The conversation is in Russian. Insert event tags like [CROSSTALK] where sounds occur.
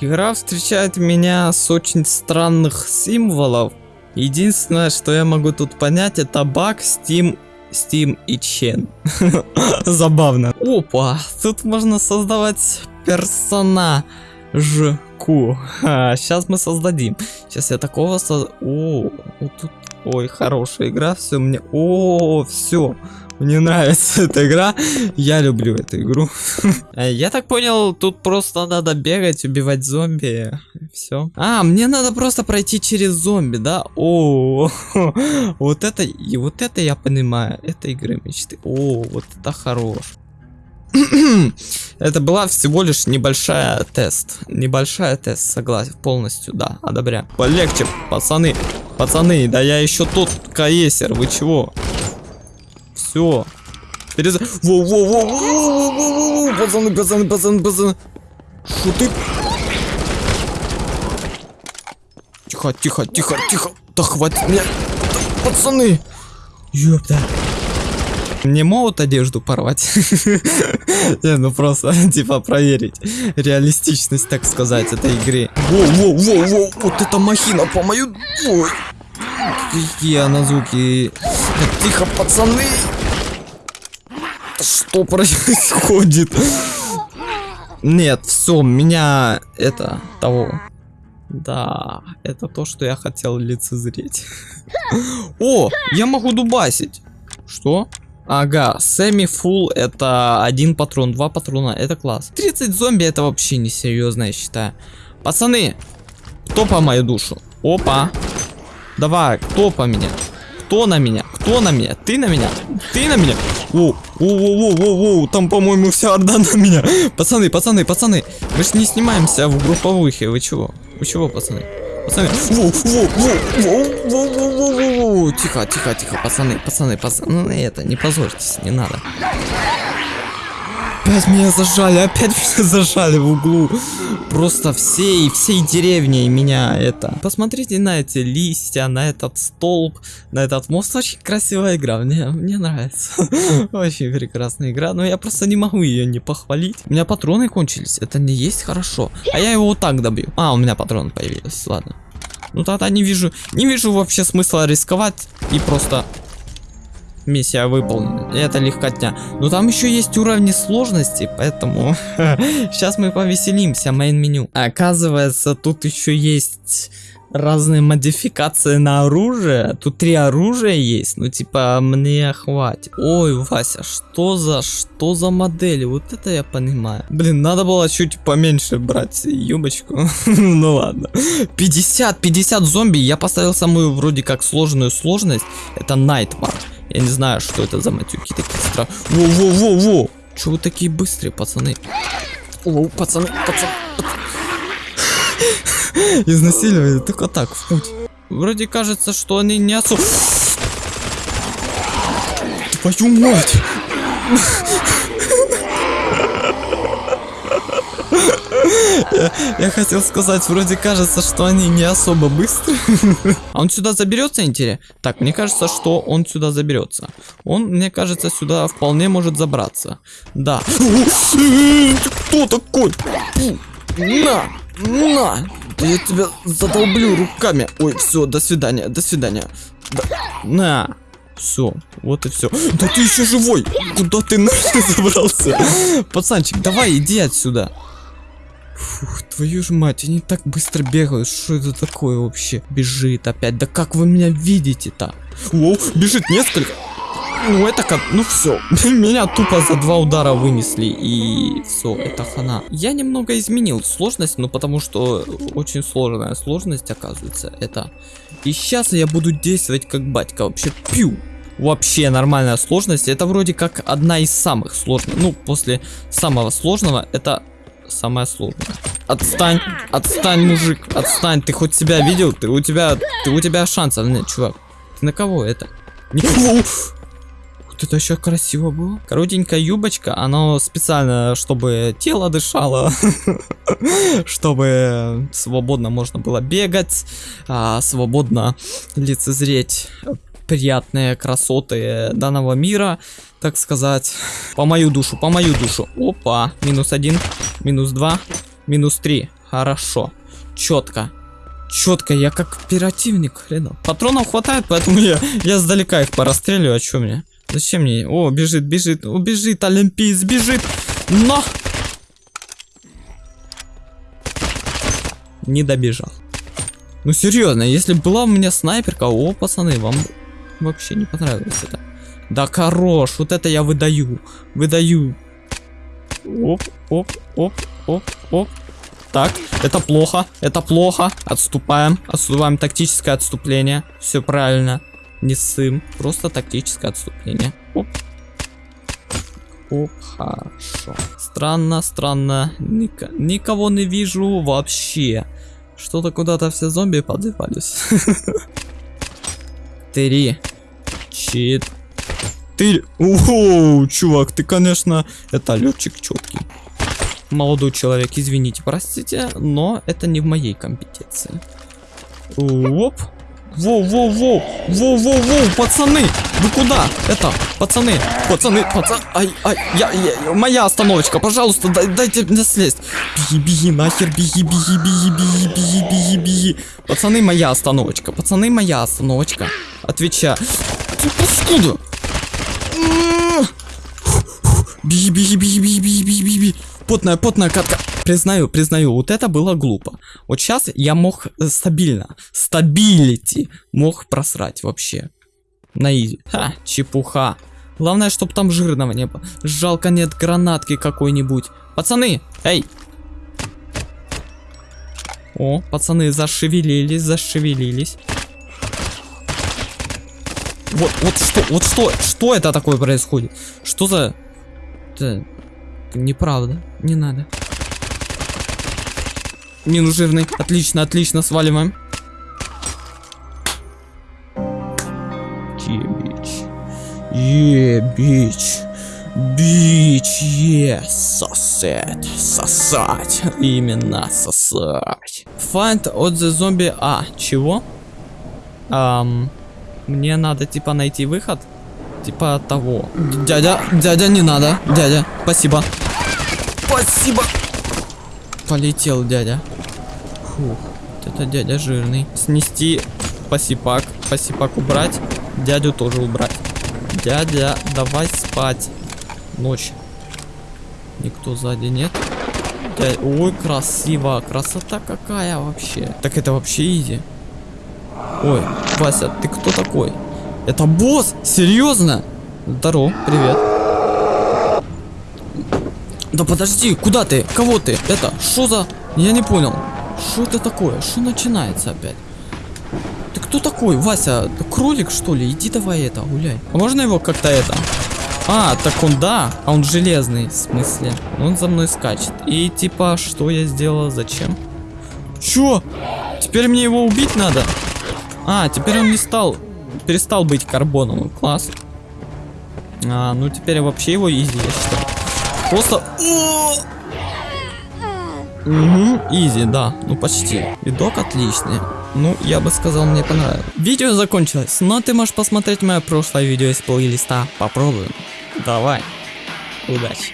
Игра встречает меня с очень странных символов. Единственное, что я могу тут понять, это баг Steam, Steam и Чен. [LAUGHS] Забавно. Опа, тут можно создавать персонажку. Сейчас мы создадим. Сейчас я такого создам. О, вот тут... Ой, хорошая игра, все мне... О, все. Мне нравится эта игра. Я люблю эту игру. [LAUGHS] Э, я так понял, тут просто надо бегать, убивать зомби. Все. А, мне надо просто пройти через зомби, да? О, [LAUGHS] вот это и вот это я понимаю. Это игры мечты. О, вот это хорош. [CLEARS THROAT] Это была всего лишь небольшая тест. Небольшая тест, согласен, полностью, да, одобряю. Полегче, пацаны, пацаны, да я еще тот каесер, вы чего? Все. Перез... Воу, воу, воу, воу, воу, воу, пацаны, пацаны, пацаны, пацаны. Шо ты? Тихо, тихо, тихо, тихо. Да хватит меня. Пацаны. Ёпта. Мне могут одежду порвать? [LAUGHS] Не, ну просто, [LAUGHS] типа, проверить реалистичность, так сказать, этой игры. Воу, воу, воу, воу, вот это махина по мою... Ой. Какие она звуки. Тихо, пацаны. Что происходит? Нет, все, меня это того. Да, это то, что я хотел лицезреть. О, я могу дубасить. Что? Ага, семи фул это один патрон, два патрона, это класс. 30 зомби это вообще не серьезно, я считаю. Пацаны, кто по мою душу? Опа. Давай, кто по меня? Кто на меня? Кто на меня? Ты на меня? Ты на меня? О, Воу-воу-воу-воу-воу, там, по-моему, вся орда на меня. Пацаны, пацаны, пацаны, мы же не снимаемся в групповухе, вы чего? Вы чего, пацаны? Пацаны, воу-воу-воу-воу-воу-воу-воу-воу. Тихо, тихо, тихо, пацаны, пацаны, пацаны, это, не позорьтесь, не надо. Опять меня зажали, опять [LAUGHS] меня зажали в углу. Просто всей, всей деревней меня это. Посмотрите на эти листья, на этот столб, на этот мост. Очень красивая игра, мне, мне нравится. [LAUGHS] Очень прекрасная игра, но я просто не могу ее не похвалить. У меня патроны кончились, это не есть хорошо. А я его вот так добью. А, у меня патроны появились, ладно. Ну тогда не вижу, не вижу вообще смысла рисковать и просто Миссия выполнена. Это легкотня. Но там еще есть уровни сложности, поэтому [LAUGHS] сейчас мы повеселимся. Мейн меню. Оказывается, тут еще есть разные модификации на оружие. Тут три оружия есть, ну типа мне хватит. Ой, Вася, что за, что за модели? Вот это я понимаю. Блин, надо было чуть поменьше брать юбочку. [LAUGHS] ну ладно. 50, 50 зомби. Я поставил самую вроде как сложную сложность. Это Nightmare. Я не знаю, что это за матюки такие стра... Во-во-во-во! Че вы такие быстрые, пацаны? О, пацаны, пацаны, пацаны. [LAUGHS] Изнасиливали только так, в путь. Вроде кажется, что они не особо... Твою мать! [LAUGHS] Я, хотел сказать, вроде кажется, что они не особо быстрые. [LAUGHS] А он сюда заберется, интересно? Так, мне кажется, что он сюда заберется. Он, мне кажется, сюда вполне может забраться. Да. Кто такой? На! На! Да я тебя задолблю руками. Ой, все, до свидания, до свидания. Да. На! Все, вот и все. Да ты еще живой! Куда ты нахер забрался? Пацанчик, давай, иди отсюда. Фух, твою ж мать, они так быстро бегают. Что это такое вообще? Бежит опять. Да как вы меня видите-то? Воу, бежит несколько. Ну это как, ну все, [LAUGHS] меня тупо за два удара вынесли и все, это хана. Я немного изменил сложность, ну потому что очень сложная сложность оказывается это. И сейчас я буду действовать как батька, вообще пью. Вообще нормальная сложность, это вроде как одна из самых сложных, ну после самого сложного это самое сложное. Отстань, отстань, мужик, отстань. Ты хоть себя видел? Ты у тебя, ты у тебя шансов нет, чувак. Ты на кого это? Не... Вот это еще красиво было. Коротенькая юбочка, она специально, чтобы тело дышало, [LAUGHS] чтобы свободно можно было бегать, а, свободно лицезреть приятные красоты данного мира, так сказать. По мою душу, по мою душу. Опа, минус один, минус два, минус три. Хорошо. Четко. Четко, я как оперативник, хрена. Патронов хватает, поэтому я, я сдалека их порастреливаю, а чё мне? Зачем мне? О, бежит, бежит, убежит, олимпиец, бежит. Но! Не добежал. Ну серьезно, если была у меня снайперка, о, пацаны, вам вообще не понравилось это. Да хорош, вот это я выдаю. Выдаю. Оп, оп, оп, оп, оп. Так, это плохо, это плохо. Отступаем, отступаем, тактическое отступление. Все правильно. Не сым, просто тактическое отступление. Оп. Оп, хорошо. Странно, странно. Ник никого не вижу вообще. Что-то куда-то все зомби подевались. [LAUGHS] Три. Четыре. Оу, чувак, ты, конечно, это летчик четкий. Молодой человек, извините, простите, но это не в моей компетенции. Оп. Воу-воу-воу! Воу-воу-воу! Пацаны! Вы куда? Это, пацаны! Пацаны! Пацаны! Ай, ай, я, я, моя остановочка, пожалуйста, дай, дайте мне слезть! Беги, беги, нахер, беги, беги, беги, беги, беги, беги, беги! Пацаны, моя остановочка, пацаны, моя остановочка. Отвечаю. Откуда? Беги, беги, беги, беги, беги, беги, беги! Потная, потная катка. Признаю, признаю, вот это было глупо. Вот сейчас я мог э, стабильно, стабилити, мог просрать вообще. На изи. Ха, чепуха. Главное, чтобы там жирного не было. Жалко нет гранатки какой-нибудь. Пацаны, эй! О, пацаны зашевелились, зашевелились. Вот, вот что, вот что, что это такое происходит? Что за... неправда, не надо. Минус жирный. Отлично, отлично, сваливаем. Е-бич. Е-бич. Бич, е, сосет, сосать, именно сосать. Find от the zombie, а, чего? Ам, мне надо типа найти выход, типа того. Дядя, дядя, не надо, дядя, спасибо. Спасибо. Полетел дядя. Фух, это дядя жирный. Снести посипак, посипак убрать, дядю тоже убрать. Дядя, давай спать. Ночь. Никто сзади нет. Дядя... Ой, красиво. Красота какая вообще. Так это вообще изи. Ой, Вася, ты кто такой? Это босс? Серьезно? Здорово, привет. Да подожди, куда ты? Кого ты? Это, что за... Я не понял. Что это такое? Что начинается опять? Ты кто такой, Вася? Кролик, что ли? Иди давай это, гуляй. А можно его как-то это... А, так он да, а он железный, в смысле. Он за мной скачет. И типа, что я сделал, зачем? Чё? Теперь мне его убить надо? А, теперь он не стал, перестал быть карбоновым, класс. А, ну теперь вообще его изи, я считаю. Просто... Угу, изи, да, ну почти. Видок отличный. Ну, я бы сказал, мне понравилось. Видео закончилось, но ты можешь посмотреть мое прошлое видео из плейлиста. Попробуем. Давай. Удачи.